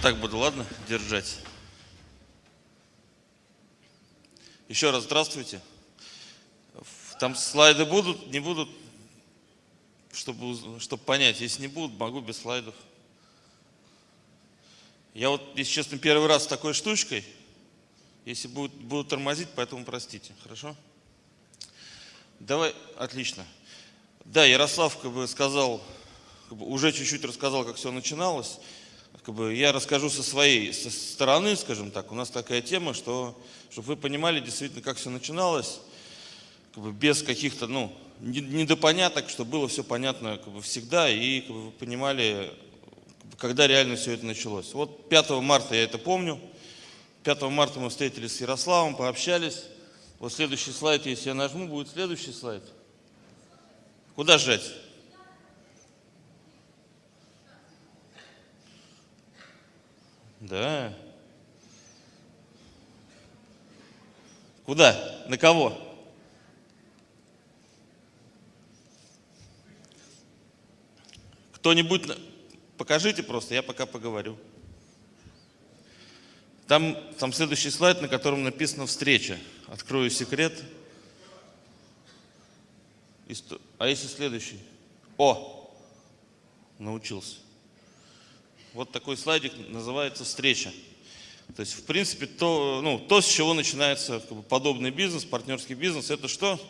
Его так буду, ладно, держать. Еще раз здравствуйте. Там слайды будут, не будут, чтобы, чтобы понять. Если не будут, могу без слайдов. Я вот, если честно, первый раз с такой штучкой. Если будут, будут тормозить, поэтому простите. Хорошо? Давай, отлично. Да, Ярослав как бы сказал, как бы, уже чуть-чуть рассказал, как все начиналось. Как бы, я расскажу со своей со стороны, скажем так. У нас такая тема, что, чтобы вы понимали действительно, как все начиналось, как бы, без каких-то, ну, недопоняток, чтобы было все понятно как бы, всегда, и как бы, вы понимали, когда реально все это началось. Вот 5 марта я это помню. 5 марта мы встретились с Ярославом, пообщались. Вот следующий слайд, если я нажму, будет следующий слайд. Куда сжать? Да. Куда? На кого? Кто-нибудь, покажите просто, я пока поговорю. Там, там следующий слайд, на котором написано «Встреча». Открою секрет. А если следующий? О! Научился. Вот такой слайдик называется «Встреча». То есть, в принципе, то, ну, то с чего начинается как бы, подобный бизнес, партнерский бизнес, это что?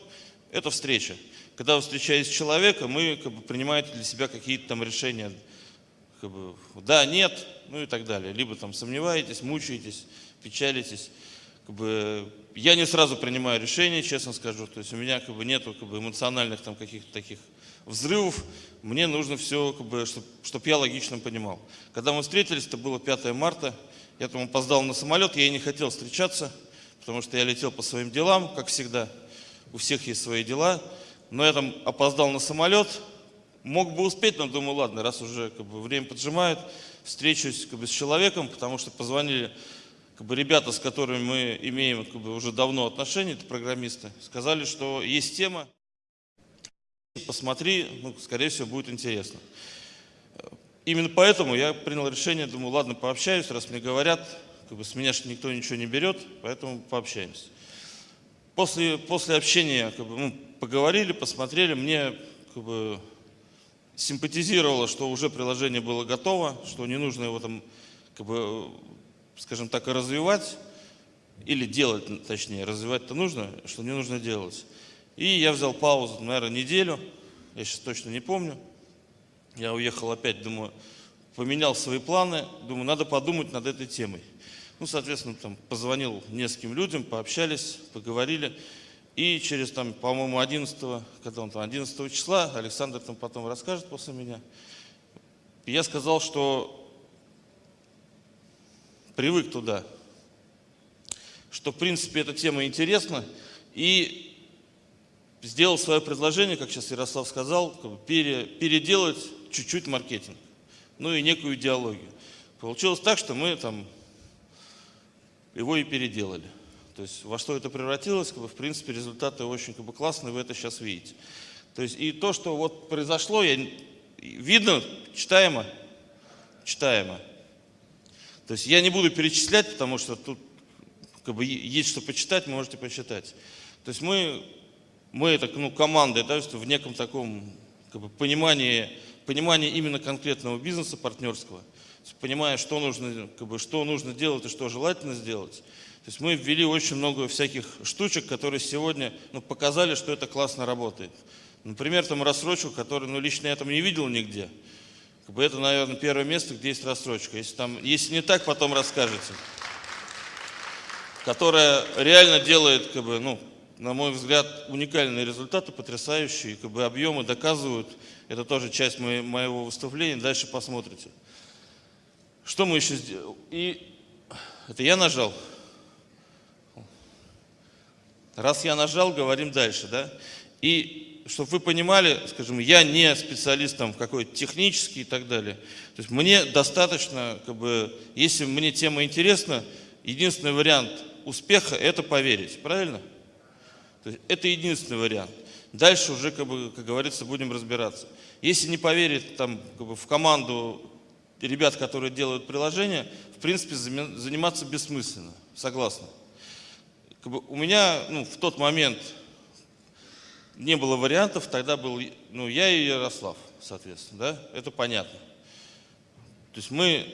Это встреча. Когда вы встречаетесь с человеком, вы как бы, принимаете для себя какие-то там решения, как бы, да, нет, ну и так далее. Либо там сомневаетесь, мучаетесь, печалитесь. Как бы, я не сразу принимаю решение, честно скажу. То есть у меня как бы, нету как бы, эмоциональных там каких-то таких взрывов. Мне нужно все, как бы, чтобы чтоб я логично понимал. Когда мы встретились, это было 5 марта. Я там опоздал на самолет, я и не хотел встречаться, потому что я летел по своим делам, как всегда. У всех есть свои дела. Но я там опоздал на самолет, мог бы успеть, но думаю, ладно, раз уже как бы, время поджимает, встречусь как бы, с человеком, потому что позвонили как бы, ребята, с которыми мы имеем как бы, уже давно отношения, это программисты, сказали, что есть тема, посмотри, ну, скорее всего, будет интересно. Именно поэтому я принял решение, думаю, ладно, пообщаюсь, раз мне говорят, как бы, с меня же никто ничего не берет, поэтому пообщаемся. После, после общения как бы, мы поговорили, посмотрели, мне как бы, симпатизировало, что уже приложение было готово, что не нужно его там, как бы, скажем так, и развивать, или делать, точнее, развивать-то нужно, что не нужно делать. И я взял паузу, наверное, неделю, я сейчас точно не помню. Я уехал опять, думаю, поменял свои планы, думаю, надо подумать над этой темой. Ну, соответственно, там позвонил нескольким людям, пообщались, поговорили. И через, там, по-моему, 11, когда он там, 11 числа, Александр там потом расскажет после меня, я сказал, что привык туда, что, в принципе, эта тема интересна, и сделал свое предложение, как сейчас Ярослав сказал, как бы пере, переделать чуть-чуть маркетинг, ну и некую идеологию. Получилось так, что мы там его и переделали. То есть во что это превратилось, как бы, в принципе, результаты очень как бы, классные, вы это сейчас видите. То есть и то, что вот произошло, я, видно, читаемо, читаемо. То есть я не буду перечислять, потому что тут как бы, есть что почитать, можете почитать. То есть мы, мы это ну, команда, да, в неком таком как бы, понимании, понимании именно конкретного бизнеса партнерского, понимая, что нужно, как бы, что нужно делать и что желательно сделать, то есть мы ввели очень много всяких штучек, которые сегодня ну, показали, что это классно работает. Например, там рассрочку, которую ну, лично я там не видел нигде. Как бы это, наверное, первое место, где есть рассрочка. Если, там, если не так, потом расскажете. Которая реально делает, как бы, ну, на мой взгляд, уникальные результаты, потрясающие, как бы объемы доказывают. Это тоже часть моего выступления, дальше посмотрите. Что мы еще сделали? И это я нажал. Раз я нажал, говорим дальше, да? И чтобы вы понимали, скажем, я не специалист там какой-то технический и так далее. То есть мне достаточно, как бы, если мне тема интересна, единственный вариант успеха – это поверить, правильно? То есть это единственный вариант. Дальше уже, как, бы, как говорится, будем разбираться. Если не поверить там, как бы, в команду ребят, которые делают приложение, в принципе, заниматься бессмысленно. Согласна. Как бы, у меня ну, в тот момент не было вариантов, тогда был ну, я и Ярослав, соответственно, да, это понятно. То есть мы,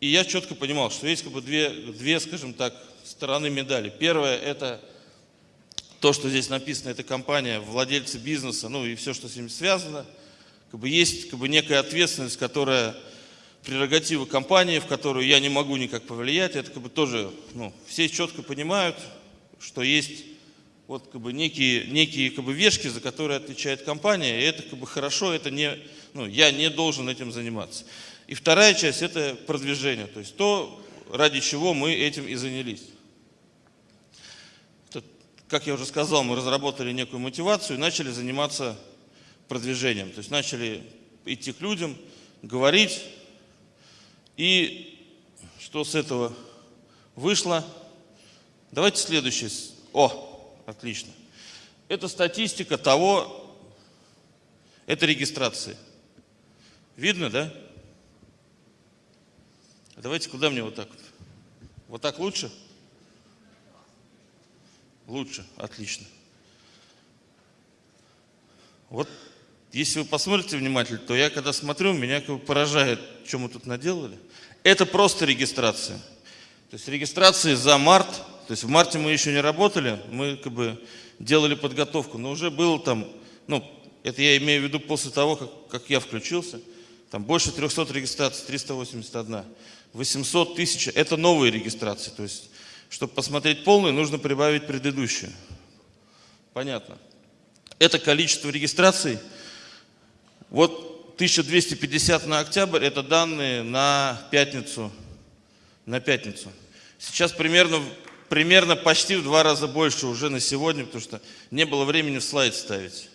и я четко понимал, что есть как бы две, две, скажем так, стороны медали. Первое – это то, что здесь написано, это компания, владельцы бизнеса, ну и все, что с ним связано. Как бы есть как бы некая ответственность, которая прерогатива компании, в которую я не могу никак повлиять. Это как бы тоже, ну, все четко понимают, что есть вот как бы некие, некие как бы вешки, за которые отвечает компания, и это как бы хорошо, это не, ну, я не должен этим заниматься. И вторая часть – это продвижение, то есть то, ради чего мы этим и занялись как я уже сказал, мы разработали некую мотивацию и начали заниматься продвижением. То есть начали идти к людям, говорить. И что с этого вышло? Давайте следующий. О, отлично. Это статистика того, это регистрации. Видно, да? Давайте куда мне вот так вот? Вот так лучше? Лучше, отлично. Вот если вы посмотрите внимательно, то я когда смотрю, меня как бы поражает, что мы тут наделали. Это просто регистрация. То есть регистрации за март, то есть в марте мы еще не работали, мы как бы делали подготовку, но уже было там, ну, это я имею в виду после того, как, как я включился, там больше 300 регистраций, 381, 800 тысяч, это новые регистрации, то есть чтобы посмотреть полную, нужно прибавить предыдущую. Понятно. Это количество регистраций. Вот 1250 на октябрь, это данные на пятницу. На пятницу. Сейчас примерно, примерно почти в два раза больше уже на сегодня, потому что не было времени в слайд ставить.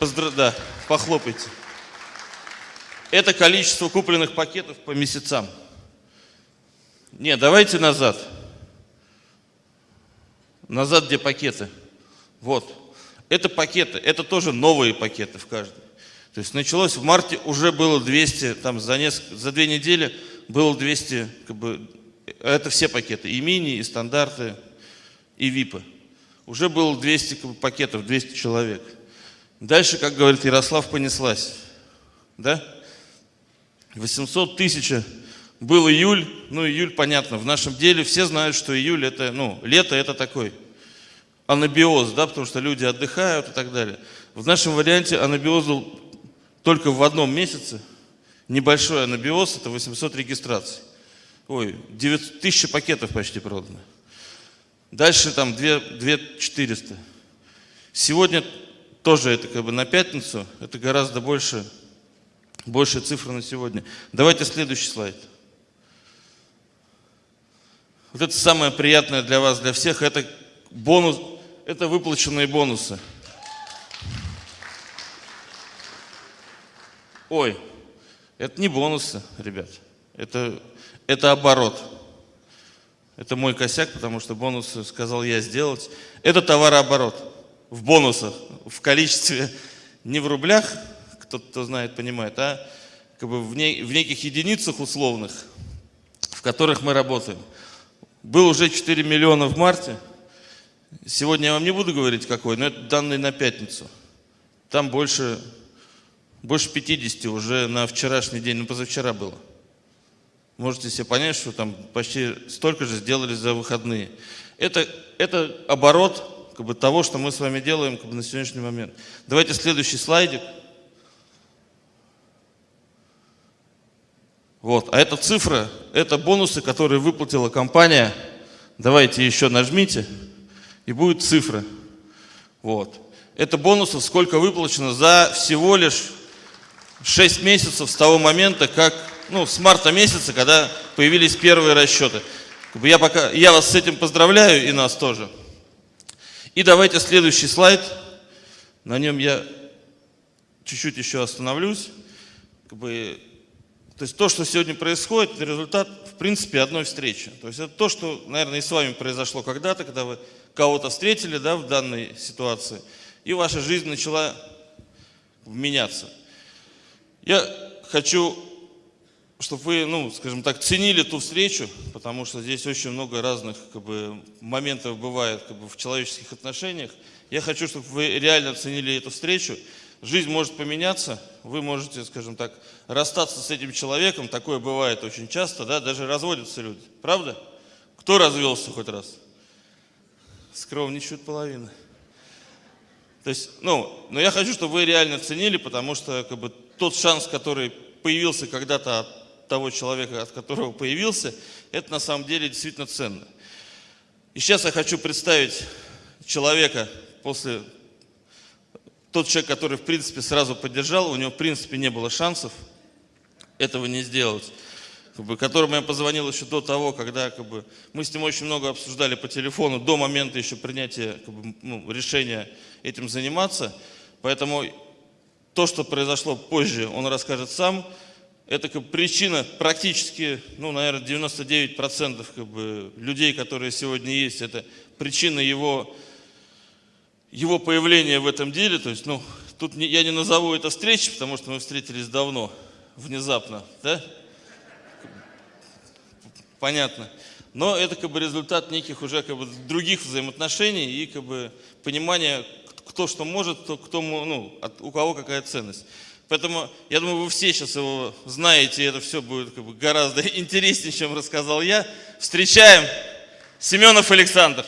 Поздрав... Да, похлопайте. Это количество купленных пакетов по месяцам. Не, давайте назад. Назад, где пакеты. Вот. Это пакеты, это тоже новые пакеты в каждом. То есть началось в марте, уже было 200, там за, несколько, за две недели было 200, как бы, это все пакеты, и мини, и стандарты, и випы. Уже было 200 как бы, пакетов, 200 человек. Дальше, как говорит Ярослав, понеслась. Да? 800 тысяч был июль, ну июль понятно, в нашем деле все знают, что июль это, ну, лето это такой анабиоз, да, потому что люди отдыхают и так далее. В нашем варианте анабиоз был только в одном месяце, небольшой анабиоз, это 800 регистраций. Ой, 9, 1000 пакетов почти продано. Дальше там 2, 2 400. Сегодня тоже это как бы на пятницу, это гораздо больше, больше цифры на сегодня. Давайте следующий слайд. Вот это самое приятное для вас, для всех, это бонус, это выплаченные бонусы. Ой, это не бонусы, ребят, это, это оборот. Это мой косяк, потому что бонусы сказал я сделать. Это товарооборот в бонусах, в количестве не в рублях, кто-то кто знает, понимает, а как бы в, не, в неких единицах условных, в которых мы работаем. Был уже 4 миллиона в марте. Сегодня я вам не буду говорить какой, но это данные на пятницу. Там больше, больше 50 уже на вчерашний день, ну позавчера было. Можете себе понять, что там почти столько же сделали за выходные. Это, это оборот как бы, того, что мы с вами делаем как бы, на сегодняшний момент. Давайте следующий слайдик. Вот. А эта цифра, это бонусы, которые выплатила компания. Давайте еще нажмите, и будет цифра. Вот. Это бонусов сколько выплачено за всего лишь 6 месяцев с того момента, как, ну, с марта месяца, когда появились первые расчеты. Я, пока, я вас с этим поздравляю и нас тоже. И давайте следующий слайд. На нем я чуть-чуть еще остановлюсь. Как бы то есть то, что сегодня происходит, это результат, в принципе, одной встречи. То есть это то, что, наверное, и с вами произошло когда-то, когда вы кого-то встретили, да, в данной ситуации, и ваша жизнь начала меняться. Я хочу, чтобы вы, ну, скажем так, ценили ту встречу, потому что здесь очень много разных как бы, моментов бывает как бы, в человеческих отношениях. Я хочу, чтобы вы реально ценили эту встречу. Жизнь может поменяться, вы можете, скажем так, расстаться с этим человеком, такое бывает очень часто, да, даже разводятся люди, правда? Кто развелся хоть раз? Скромничают половина. То есть, ну, но я хочу, чтобы вы реально ценили, потому что как бы, тот шанс, который появился когда-то от того человека, от которого появился, это на самом деле действительно ценно. И сейчас я хочу представить человека после... Тот человек, который, в принципе, сразу поддержал, у него, в принципе, не было шансов этого не сделать как бы, которому я позвонил еще до того, когда как бы, мы с ним очень много обсуждали по телефону, до момента еще принятия как бы, ну, решения этим заниматься. Поэтому то, что произошло позже, он расскажет сам. Это как бы, причина практически, ну, наверное, 99% как бы, людей, которые сегодня есть, это причина его, его появления в этом деле. То есть, ну, тут не, я не назову это встречей, потому что мы встретились давно, внезапно, да? понятно. Но это как бы результат неких уже как бы других взаимоотношений и как бы понимания, кто что может, кто, кто ну, от, у кого какая ценность. Поэтому я думаю, вы все сейчас его знаете, и это все будет как бы гораздо интереснее, чем рассказал я. Встречаем Семенов Александр.